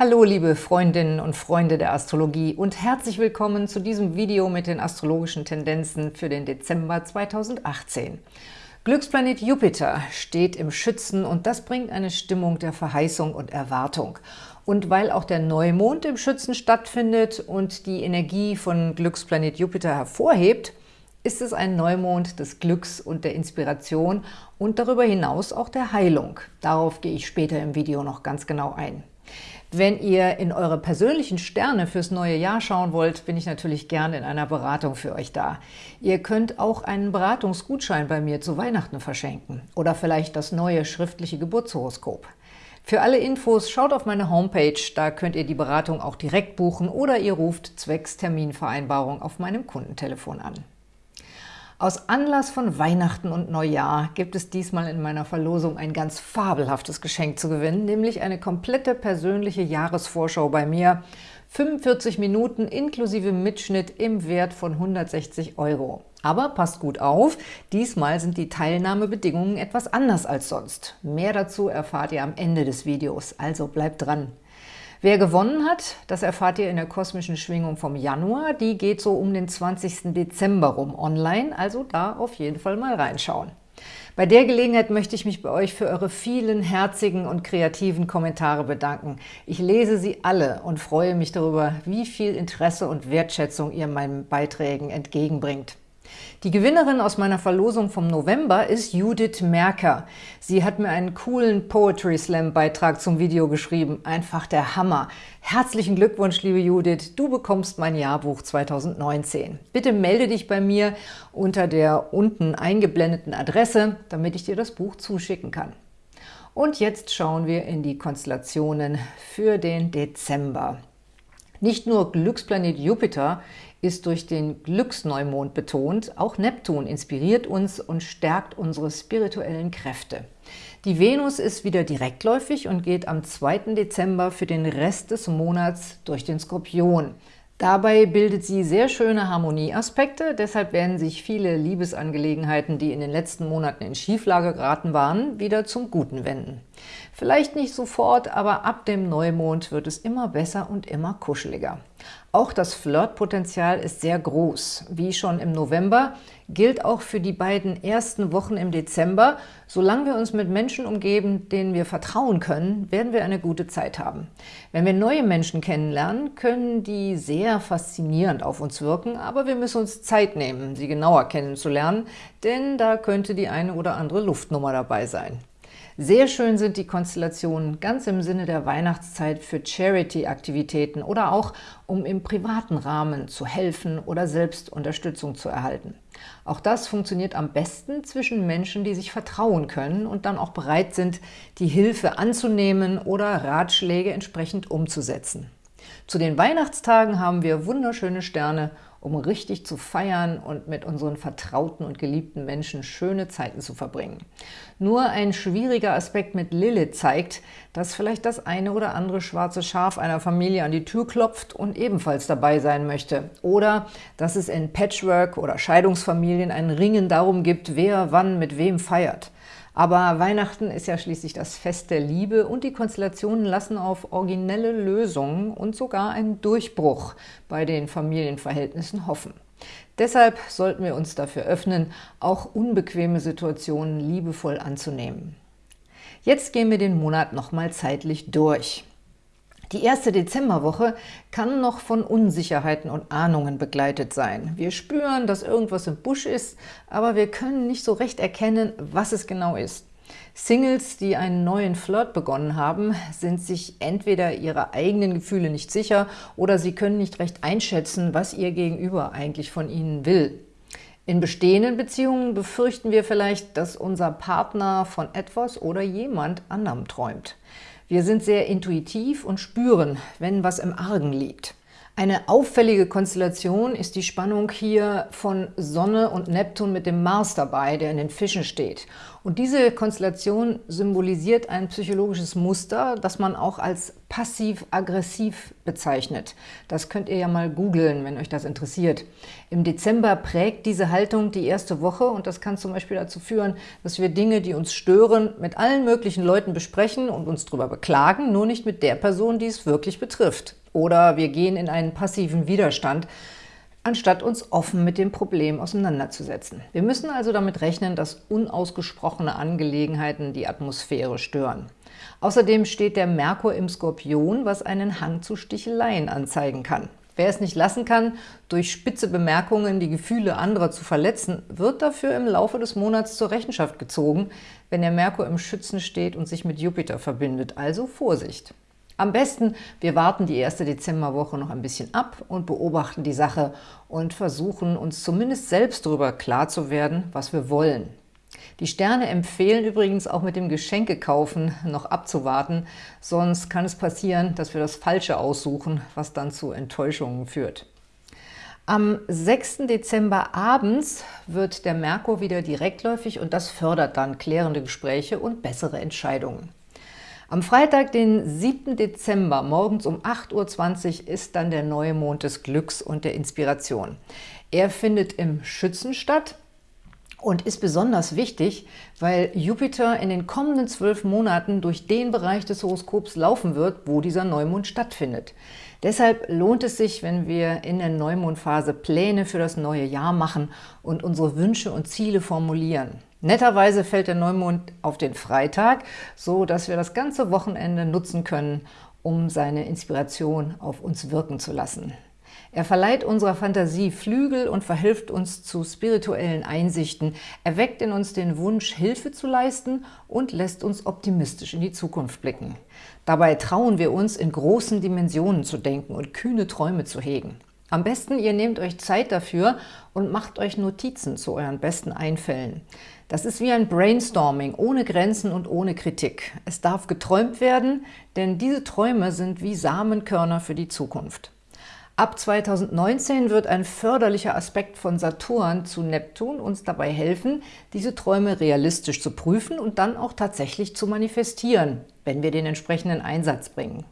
Hallo liebe Freundinnen und Freunde der Astrologie und herzlich willkommen zu diesem Video mit den astrologischen Tendenzen für den Dezember 2018. Glücksplanet Jupiter steht im Schützen und das bringt eine Stimmung der Verheißung und Erwartung. Und weil auch der Neumond im Schützen stattfindet und die Energie von Glücksplanet Jupiter hervorhebt, ist es ein Neumond des Glücks und der Inspiration und darüber hinaus auch der Heilung. Darauf gehe ich später im Video noch ganz genau ein. Wenn ihr in eure persönlichen Sterne fürs neue Jahr schauen wollt, bin ich natürlich gerne in einer Beratung für euch da. Ihr könnt auch einen Beratungsgutschein bei mir zu Weihnachten verschenken oder vielleicht das neue schriftliche Geburtshoroskop. Für alle Infos schaut auf meine Homepage, da könnt ihr die Beratung auch direkt buchen oder ihr ruft zwecks Terminvereinbarung auf meinem Kundentelefon an. Aus Anlass von Weihnachten und Neujahr gibt es diesmal in meiner Verlosung ein ganz fabelhaftes Geschenk zu gewinnen, nämlich eine komplette persönliche Jahresvorschau bei mir. 45 Minuten inklusive Mitschnitt im Wert von 160 Euro. Aber passt gut auf, diesmal sind die Teilnahmebedingungen etwas anders als sonst. Mehr dazu erfahrt ihr am Ende des Videos, also bleibt dran. Wer gewonnen hat, das erfahrt ihr in der kosmischen Schwingung vom Januar. Die geht so um den 20. Dezember rum online, also da auf jeden Fall mal reinschauen. Bei der Gelegenheit möchte ich mich bei euch für eure vielen herzigen und kreativen Kommentare bedanken. Ich lese sie alle und freue mich darüber, wie viel Interesse und Wertschätzung ihr meinen Beiträgen entgegenbringt. Die Gewinnerin aus meiner Verlosung vom November ist Judith Merker. Sie hat mir einen coolen Poetry Slam Beitrag zum Video geschrieben. Einfach der Hammer. Herzlichen Glückwunsch, liebe Judith. Du bekommst mein Jahrbuch 2019. Bitte melde dich bei mir unter der unten eingeblendeten Adresse, damit ich dir das Buch zuschicken kann. Und jetzt schauen wir in die Konstellationen für den Dezember. Nicht nur Glücksplanet Jupiter ist durch den Glücksneumond betont, auch Neptun inspiriert uns und stärkt unsere spirituellen Kräfte. Die Venus ist wieder direktläufig und geht am 2. Dezember für den Rest des Monats durch den Skorpion. Dabei bildet sie sehr schöne Harmonieaspekte, deshalb werden sich viele Liebesangelegenheiten, die in den letzten Monaten in Schieflage geraten waren, wieder zum Guten wenden. Vielleicht nicht sofort, aber ab dem Neumond wird es immer besser und immer kuscheliger. Auch das Flirtpotenzial ist sehr groß. Wie schon im November gilt auch für die beiden ersten Wochen im Dezember, solange wir uns mit Menschen umgeben, denen wir vertrauen können, werden wir eine gute Zeit haben. Wenn wir neue Menschen kennenlernen, können die sehr faszinierend auf uns wirken, aber wir müssen uns Zeit nehmen, sie genauer kennenzulernen, denn da könnte die eine oder andere Luftnummer dabei sein. Sehr schön sind die Konstellationen ganz im Sinne der Weihnachtszeit für Charity-Aktivitäten oder auch, um im privaten Rahmen zu helfen oder selbst Unterstützung zu erhalten. Auch das funktioniert am besten zwischen Menschen, die sich vertrauen können und dann auch bereit sind, die Hilfe anzunehmen oder Ratschläge entsprechend umzusetzen. Zu den Weihnachtstagen haben wir wunderschöne Sterne um richtig zu feiern und mit unseren vertrauten und geliebten Menschen schöne Zeiten zu verbringen. Nur ein schwieriger Aspekt mit Lilith zeigt, dass vielleicht das eine oder andere schwarze Schaf einer Familie an die Tür klopft und ebenfalls dabei sein möchte. Oder dass es in Patchwork- oder Scheidungsfamilien ein Ringen darum gibt, wer wann mit wem feiert. Aber Weihnachten ist ja schließlich das Fest der Liebe und die Konstellationen lassen auf originelle Lösungen und sogar einen Durchbruch bei den Familienverhältnissen hoffen. Deshalb sollten wir uns dafür öffnen, auch unbequeme Situationen liebevoll anzunehmen. Jetzt gehen wir den Monat nochmal zeitlich durch. Die erste Dezemberwoche kann noch von Unsicherheiten und Ahnungen begleitet sein. Wir spüren, dass irgendwas im Busch ist, aber wir können nicht so recht erkennen, was es genau ist. Singles, die einen neuen Flirt begonnen haben, sind sich entweder ihrer eigenen Gefühle nicht sicher oder sie können nicht recht einschätzen, was ihr Gegenüber eigentlich von ihnen will. In bestehenden Beziehungen befürchten wir vielleicht, dass unser Partner von etwas oder jemand anderem träumt. Wir sind sehr intuitiv und spüren, wenn was im Argen liegt. Eine auffällige Konstellation ist die Spannung hier von Sonne und Neptun mit dem Mars dabei, der in den Fischen steht. Und diese Konstellation symbolisiert ein psychologisches Muster, das man auch als passiv-aggressiv bezeichnet. Das könnt ihr ja mal googeln, wenn euch das interessiert. Im Dezember prägt diese Haltung die erste Woche und das kann zum Beispiel dazu führen, dass wir Dinge, die uns stören, mit allen möglichen Leuten besprechen und uns darüber beklagen, nur nicht mit der Person, die es wirklich betrifft. Oder wir gehen in einen passiven Widerstand, anstatt uns offen mit dem Problem auseinanderzusetzen. Wir müssen also damit rechnen, dass unausgesprochene Angelegenheiten die Atmosphäre stören. Außerdem steht der Merkur im Skorpion, was einen Hang zu Sticheleien anzeigen kann. Wer es nicht lassen kann, durch spitze Bemerkungen die Gefühle anderer zu verletzen, wird dafür im Laufe des Monats zur Rechenschaft gezogen, wenn der Merkur im Schützen steht und sich mit Jupiter verbindet. Also Vorsicht! Am besten, wir warten die erste Dezemberwoche noch ein bisschen ab und beobachten die Sache und versuchen uns zumindest selbst darüber klar zu werden, was wir wollen. Die Sterne empfehlen übrigens auch mit dem Geschenkekaufen noch abzuwarten, sonst kann es passieren, dass wir das Falsche aussuchen, was dann zu Enttäuschungen führt. Am 6. Dezember abends wird der Merkur wieder direktläufig und das fördert dann klärende Gespräche und bessere Entscheidungen. Am Freitag, den 7. Dezember, morgens um 8.20 Uhr, ist dann der Neumond des Glücks und der Inspiration. Er findet im Schützen statt und ist besonders wichtig, weil Jupiter in den kommenden zwölf Monaten durch den Bereich des Horoskops laufen wird, wo dieser Neumond stattfindet. Deshalb lohnt es sich, wenn wir in der Neumondphase Pläne für das neue Jahr machen und unsere Wünsche und Ziele formulieren. Netterweise fällt der Neumond auf den Freitag, so dass wir das ganze Wochenende nutzen können, um seine Inspiration auf uns wirken zu lassen. Er verleiht unserer Fantasie Flügel und verhilft uns zu spirituellen Einsichten, erweckt in uns den Wunsch, Hilfe zu leisten und lässt uns optimistisch in die Zukunft blicken. Dabei trauen wir uns, in großen Dimensionen zu denken und kühne Träume zu hegen. Am besten, ihr nehmt euch Zeit dafür und macht euch Notizen zu euren besten Einfällen. Das ist wie ein Brainstorming, ohne Grenzen und ohne Kritik. Es darf geträumt werden, denn diese Träume sind wie Samenkörner für die Zukunft. Ab 2019 wird ein förderlicher Aspekt von Saturn zu Neptun uns dabei helfen, diese Träume realistisch zu prüfen und dann auch tatsächlich zu manifestieren, wenn wir den entsprechenden Einsatz bringen.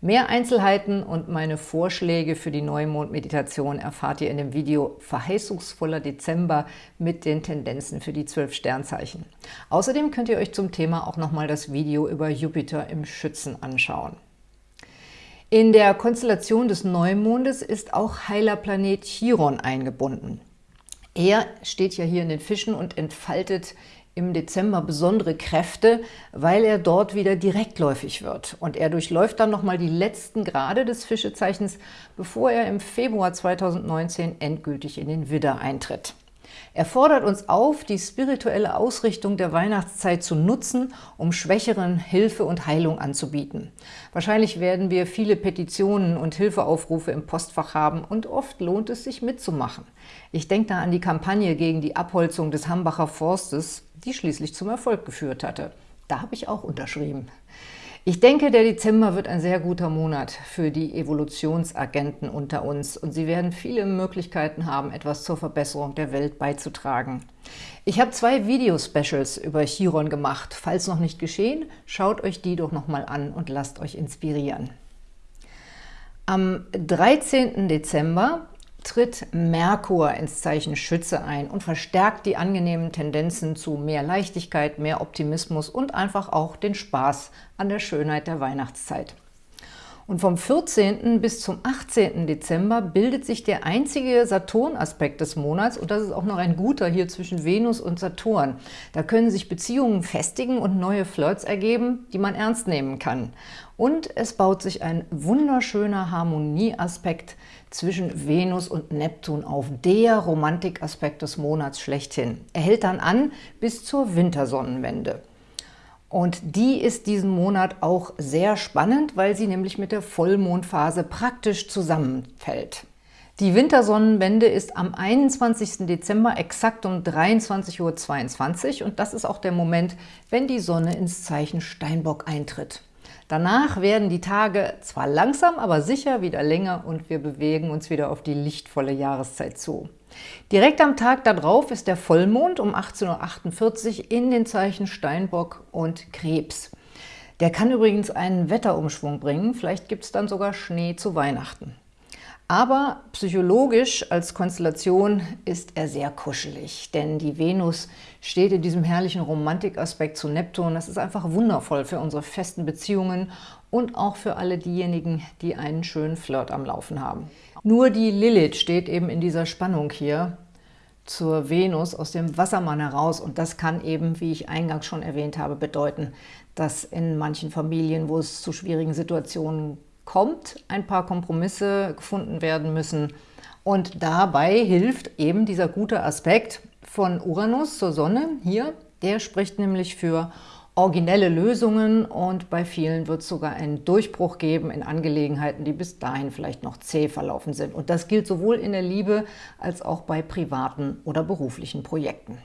Mehr Einzelheiten und meine Vorschläge für die Neumond-Meditation erfahrt ihr in dem Video Verheißungsvoller Dezember mit den Tendenzen für die zwölf Sternzeichen. Außerdem könnt ihr euch zum Thema auch nochmal das Video über Jupiter im Schützen anschauen. In der Konstellation des Neumondes ist auch heiler Planet Chiron eingebunden. Er steht ja hier in den Fischen und entfaltet im Dezember besondere Kräfte, weil er dort wieder direktläufig wird. Und er durchläuft dann nochmal die letzten Grade des Fischezeichens, bevor er im Februar 2019 endgültig in den Widder eintritt. Er fordert uns auf, die spirituelle Ausrichtung der Weihnachtszeit zu nutzen, um Schwächeren Hilfe und Heilung anzubieten. Wahrscheinlich werden wir viele Petitionen und Hilfeaufrufe im Postfach haben und oft lohnt es sich mitzumachen. Ich denke da an die Kampagne gegen die Abholzung des Hambacher Forstes, die schließlich zum Erfolg geführt hatte. Da habe ich auch unterschrieben. Ich denke, der Dezember wird ein sehr guter Monat für die Evolutionsagenten unter uns und sie werden viele Möglichkeiten haben, etwas zur Verbesserung der Welt beizutragen. Ich habe zwei Video-Specials über Chiron gemacht. Falls noch nicht geschehen, schaut euch die doch nochmal an und lasst euch inspirieren. Am 13. Dezember tritt Merkur ins Zeichen Schütze ein und verstärkt die angenehmen Tendenzen zu mehr Leichtigkeit, mehr Optimismus und einfach auch den Spaß an der Schönheit der Weihnachtszeit. Und vom 14. bis zum 18. Dezember bildet sich der einzige Saturn-Aspekt des Monats und das ist auch noch ein guter hier zwischen Venus und Saturn. Da können sich Beziehungen festigen und neue Flirts ergeben, die man ernst nehmen kann. Und es baut sich ein wunderschöner Harmonieaspekt zwischen Venus und Neptun auf, der Romantikaspekt des Monats schlechthin. Er hält dann an bis zur Wintersonnenwende. Und die ist diesen Monat auch sehr spannend, weil sie nämlich mit der Vollmondphase praktisch zusammenfällt. Die Wintersonnenwende ist am 21. Dezember exakt um 23.22 Uhr und das ist auch der Moment, wenn die Sonne ins Zeichen Steinbock eintritt. Danach werden die Tage zwar langsam, aber sicher wieder länger und wir bewegen uns wieder auf die lichtvolle Jahreszeit zu. Direkt am Tag darauf ist der Vollmond um 18.48 Uhr in den Zeichen Steinbock und Krebs. Der kann übrigens einen Wetterumschwung bringen, vielleicht gibt es dann sogar Schnee zu Weihnachten. Aber psychologisch als Konstellation ist er sehr kuschelig, denn die Venus steht in diesem herrlichen Romantikaspekt zu Neptun. Das ist einfach wundervoll für unsere festen Beziehungen und auch für alle diejenigen, die einen schönen Flirt am Laufen haben. Nur die Lilith steht eben in dieser Spannung hier zur Venus aus dem Wassermann heraus und das kann eben, wie ich eingangs schon erwähnt habe, bedeuten, dass in manchen Familien, wo es zu schwierigen Situationen kommt, ein paar Kompromisse gefunden werden müssen. Und dabei hilft eben dieser gute Aspekt von Uranus zur Sonne hier. Der spricht nämlich für originelle Lösungen und bei vielen wird es sogar einen Durchbruch geben in Angelegenheiten, die bis dahin vielleicht noch zäh verlaufen sind. Und das gilt sowohl in der Liebe als auch bei privaten oder beruflichen Projekten.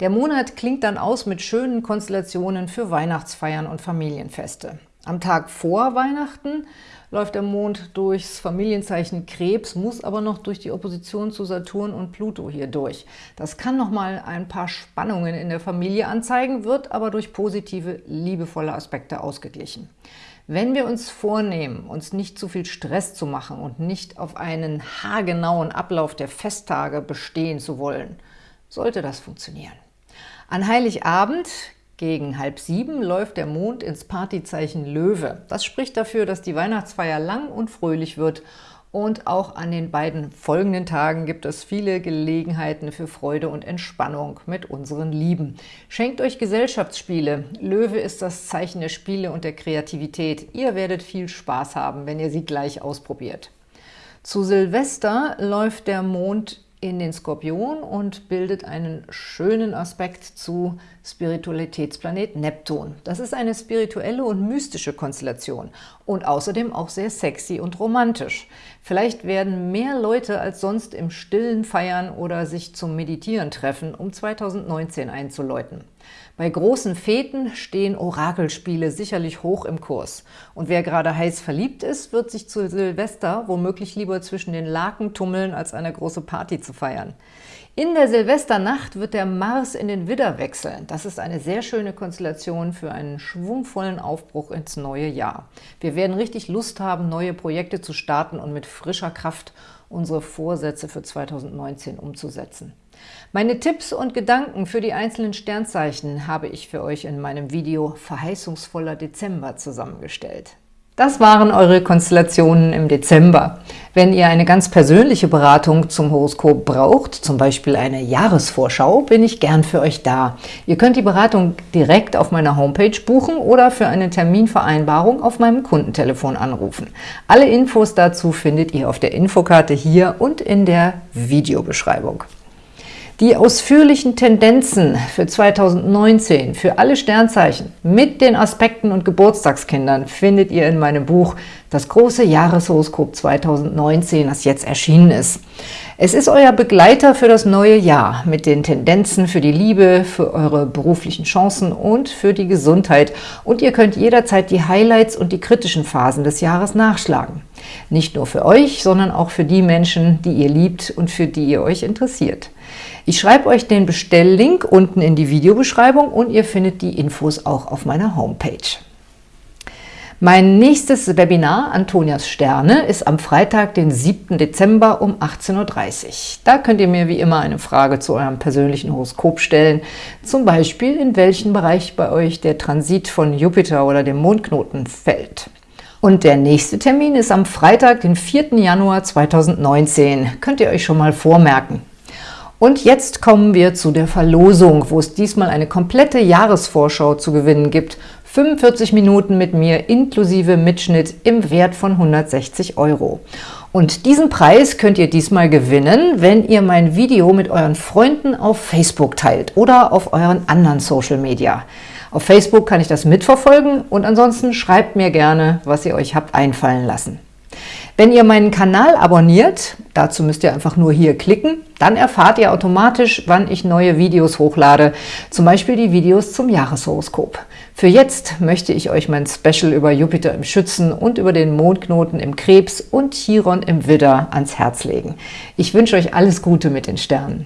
Der Monat klingt dann aus mit schönen Konstellationen für Weihnachtsfeiern und Familienfeste. Am Tag vor Weihnachten läuft der Mond durchs Familienzeichen Krebs, muss aber noch durch die Opposition zu Saturn und Pluto hier durch. Das kann nochmal ein paar Spannungen in der Familie anzeigen, wird aber durch positive, liebevolle Aspekte ausgeglichen. Wenn wir uns vornehmen, uns nicht zu viel Stress zu machen und nicht auf einen haargenauen Ablauf der Festtage bestehen zu wollen, sollte das funktionieren. An Heiligabend gegen halb sieben läuft der Mond ins Partyzeichen Löwe. Das spricht dafür, dass die Weihnachtsfeier lang und fröhlich wird und auch an den beiden folgenden Tagen gibt es viele Gelegenheiten für Freude und Entspannung mit unseren Lieben. Schenkt euch Gesellschaftsspiele. Löwe ist das Zeichen der Spiele und der Kreativität. Ihr werdet viel Spaß haben, wenn ihr sie gleich ausprobiert. Zu Silvester läuft der Mond in den Skorpion und bildet einen schönen Aspekt zu Spiritualitätsplanet Neptun. Das ist eine spirituelle und mystische Konstellation und außerdem auch sehr sexy und romantisch. Vielleicht werden mehr Leute als sonst im Stillen feiern oder sich zum Meditieren treffen, um 2019 einzuläuten. Bei großen Feten stehen Orakelspiele sicherlich hoch im Kurs. Und wer gerade heiß verliebt ist, wird sich zu Silvester womöglich lieber zwischen den Laken tummeln, als eine große Party zu feiern. In der Silvesternacht wird der Mars in den Widder wechseln. Das ist eine sehr schöne Konstellation für einen schwungvollen Aufbruch ins neue Jahr. Wir werden richtig Lust haben, neue Projekte zu starten und mit frischer Kraft unsere Vorsätze für 2019 umzusetzen. Meine Tipps und Gedanken für die einzelnen Sternzeichen habe ich für euch in meinem Video Verheißungsvoller Dezember zusammengestellt. Das waren eure Konstellationen im Dezember. Wenn ihr eine ganz persönliche Beratung zum Horoskop braucht, zum Beispiel eine Jahresvorschau, bin ich gern für euch da. Ihr könnt die Beratung direkt auf meiner Homepage buchen oder für eine Terminvereinbarung auf meinem Kundentelefon anrufen. Alle Infos dazu findet ihr auf der Infokarte hier und in der Videobeschreibung. Die ausführlichen Tendenzen für 2019 für alle Sternzeichen mit den Aspekten und Geburtstagskindern findet ihr in meinem Buch Das große Jahreshoroskop 2019, das jetzt erschienen ist. Es ist euer Begleiter für das neue Jahr mit den Tendenzen für die Liebe, für eure beruflichen Chancen und für die Gesundheit. Und ihr könnt jederzeit die Highlights und die kritischen Phasen des Jahres nachschlagen. Nicht nur für euch, sondern auch für die Menschen, die ihr liebt und für die ihr euch interessiert. Ich schreibe euch den Bestelllink unten in die Videobeschreibung und ihr findet die Infos auch auf meiner Homepage. Mein nächstes Webinar, Antonias Sterne, ist am Freitag, den 7. Dezember um 18.30 Uhr. Da könnt ihr mir wie immer eine Frage zu eurem persönlichen Horoskop stellen, zum Beispiel in welchen Bereich bei euch der Transit von Jupiter oder dem Mondknoten fällt. Und der nächste Termin ist am Freitag, den 4. Januar 2019. Könnt ihr euch schon mal vormerken. Und jetzt kommen wir zu der Verlosung, wo es diesmal eine komplette Jahresvorschau zu gewinnen gibt. 45 Minuten mit mir inklusive Mitschnitt im Wert von 160 Euro. Und diesen Preis könnt ihr diesmal gewinnen, wenn ihr mein Video mit euren Freunden auf Facebook teilt oder auf euren anderen Social Media. Auf Facebook kann ich das mitverfolgen und ansonsten schreibt mir gerne, was ihr euch habt einfallen lassen. Wenn ihr meinen Kanal abonniert, dazu müsst ihr einfach nur hier klicken, dann erfahrt ihr automatisch, wann ich neue Videos hochlade, zum Beispiel die Videos zum Jahreshoroskop. Für jetzt möchte ich euch mein Special über Jupiter im Schützen und über den Mondknoten im Krebs und Chiron im Widder ans Herz legen. Ich wünsche euch alles Gute mit den Sternen.